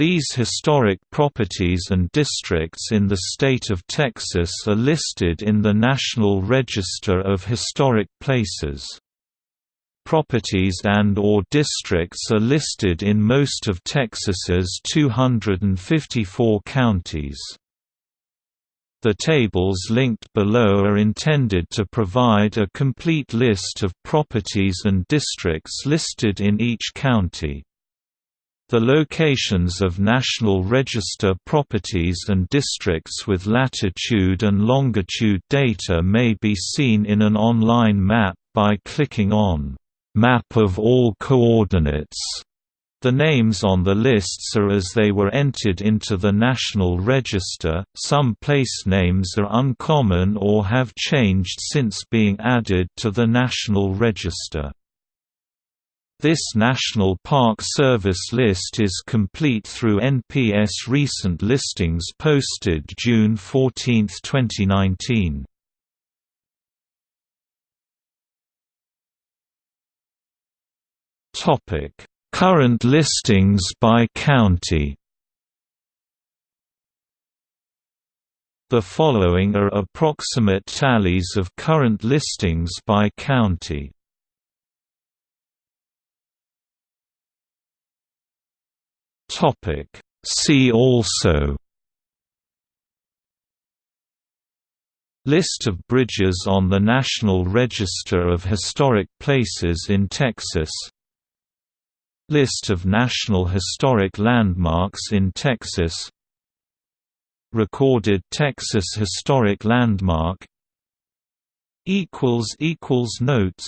These historic properties and districts in the state of Texas are listed in the National Register of Historic Places. Properties and or districts are listed in most of Texas's 254 counties. The tables linked below are intended to provide a complete list of properties and districts listed in each county. The locations of National Register properties and districts with latitude and longitude data may be seen in an online map by clicking on Map of all coordinates. The names on the lists are as they were entered into the National Register. Some place names are uncommon or have changed since being added to the National Register. This National Park Service list is complete through NPS recent listings posted June 14, 2019. Topic: Current listings by county. The following are approximate tallies of current listings by county. Topic. See also List of bridges on the National Register of Historic Places in Texas List of National Historic Landmarks in Texas Recorded Texas Historic Landmark Notes